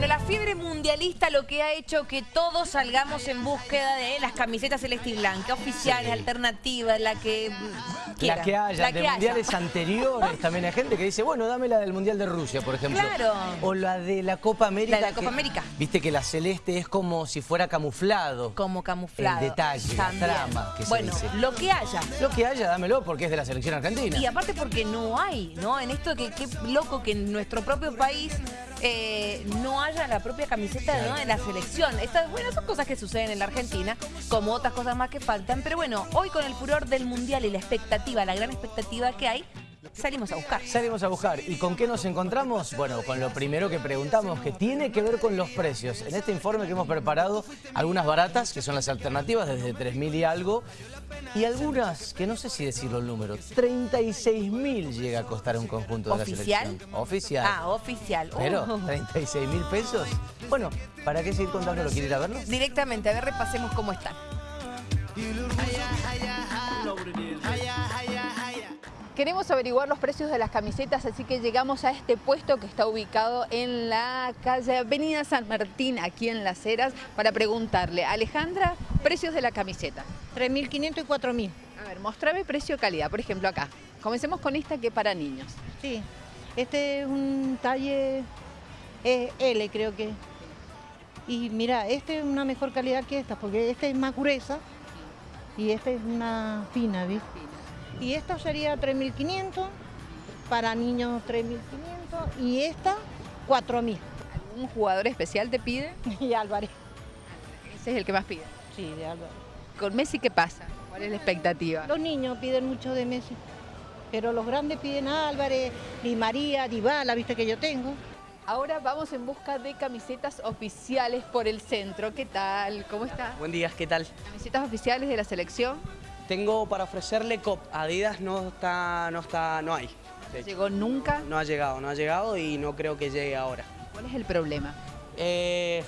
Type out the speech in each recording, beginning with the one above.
Bueno, la fiebre mundialista lo que ha hecho que todos salgamos en búsqueda de las camisetas celeste y blanca, oficiales, alternativas, la que mm, La que haya, de mundiales anteriores también hay gente que dice, bueno, dame la del Mundial de Rusia, por ejemplo. Claro. O la de la Copa América. La de la Copa América. Viste que la celeste es como si fuera camuflado. Como camuflado. El detalle, la trama que Bueno, se dice. lo que haya. Lo que haya, dámelo porque es de la selección argentina. Y aparte porque no hay, ¿no? En esto que qué loco que en nuestro propio país eh, no la propia camiseta ¿no? de la selección. Estas, bueno, son cosas que suceden en la Argentina, como otras cosas más que faltan. Pero bueno, hoy con el furor del Mundial y la expectativa, la gran expectativa que hay, salimos a buscar. Salimos a buscar. ¿Y con qué nos encontramos? Bueno, con lo primero que preguntamos, que tiene que ver con los precios. En este informe que hemos preparado, algunas baratas, que son las alternativas, desde 3.000 y algo, y algunas, que no sé si decirlo el número, 36.000 llega a costar un conjunto de la selección. ¿Oficial? Ah, oficial. Pero, Oh. 36.000 pesos. Bueno, ¿para qué seguir contando? ¿Lo quiere ir a verlo? Directamente, a ver, repasemos cómo están. Queremos averiguar los precios de las camisetas, así que llegamos a este puesto que está ubicado en la calle Avenida San Martín, aquí en Las Heras, para preguntarle, Alejandra, precios de la camiseta. 3.500 y 4.000. A ver, mostrame precio-calidad, por ejemplo acá. Comencemos con esta que es para niños. Sí. Este es un talle L, creo que. Y mira, este es una mejor calidad que esta, porque este es más gruesa y esta es una fina, ¿viste? Y esta sería 3.500, para niños 3.500 y esta 4.000. ¿Un jugador especial te pide? Y Álvarez. Ese es el que más pide. Sí, de Álvarez. ¿Con Messi qué pasa? ¿Cuál es la expectativa? Los niños piden mucho de Messi, pero los grandes piden a Álvarez, Di María, Dybala, viste que yo tengo. Ahora vamos en busca de camisetas oficiales por el centro. ¿Qué tal? ¿Cómo está? Buen día, ¿qué tal? Camisetas oficiales de la selección. Tengo para ofrecerle COP. Adidas no está, no está, no hay. ¿Llegó nunca? no ha llegado, no ha llegado y no creo que llegue ahora. ¿Cuál es el problema? Eh,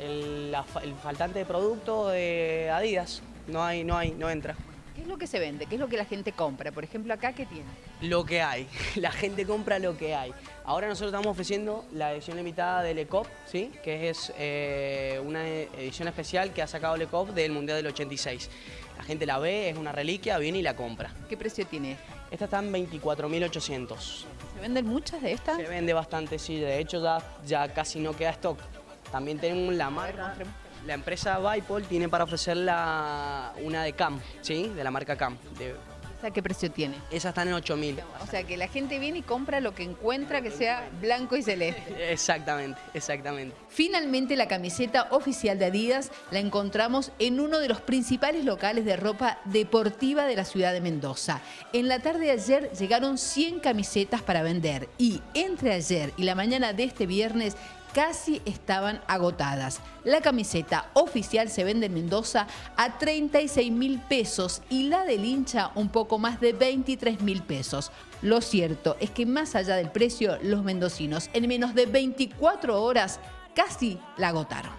el, la el faltante de producto de Adidas no hay, no hay, no entra. ¿Qué es lo que se vende? ¿Qué es lo que la gente compra? Por ejemplo, acá, ¿qué tiene? Lo que hay, la gente compra lo que hay. Ahora nosotros estamos ofreciendo la edición limitada del ECOP, ¿sí? que es eh, una edición especial que ha sacado el ECOP del Mundial del 86. La gente la ve, es una reliquia, viene y la compra. ¿Qué precio tiene? Esta está en 24.800. ¿Se venden muchas de estas? Se vende bastante, sí. De hecho, ya, ya casi no queda stock. También tenemos la marca. La empresa Vipol tiene para ofrecer la, una de Cam, ¿sí? De la marca Cam. De- ¿Esa qué precio tiene? esa está en 8.000. O sea, que la gente viene y compra lo que encuentra que sea blanco y celeste. Exactamente, exactamente. Finalmente, la camiseta oficial de Adidas la encontramos en uno de los principales locales de ropa deportiva de la ciudad de Mendoza. En la tarde de ayer llegaron 100 camisetas para vender y entre ayer y la mañana de este viernes casi estaban agotadas. La camiseta oficial se vende en Mendoza a 36 mil pesos y la del hincha un poco más de 23 mil pesos. Lo cierto es que más allá del precio, los mendocinos en menos de 24 horas casi la agotaron.